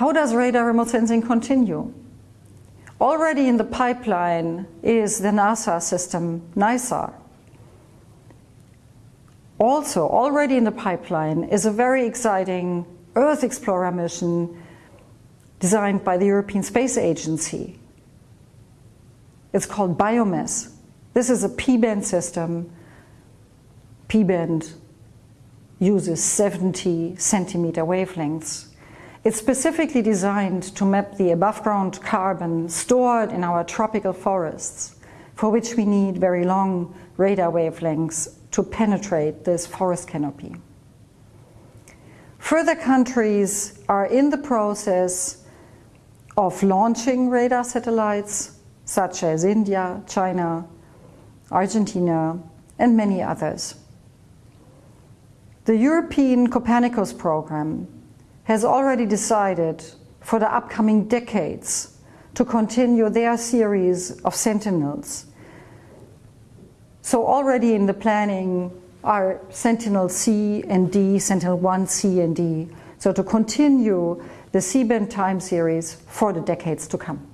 How does radar remote sensing continue? Already in the pipeline is the NASA system NISAR. Also, already in the pipeline is a very exciting Earth Explorer mission designed by the European Space Agency. It's called BIOMASS. This is a P-band system. P-band uses 70 centimeter wavelengths. It's specifically designed to map the above ground carbon stored in our tropical forests, for which we need very long radar wavelengths to penetrate this forest canopy. Further countries are in the process of launching radar satellites, such as India, China, Argentina, and many others. The European Copernicus program has already decided for the upcoming decades to continue their series of Sentinels. So already in the planning are Sentinel C and D, Sentinel 1, C and D. So to continue the C-band time series for the decades to come.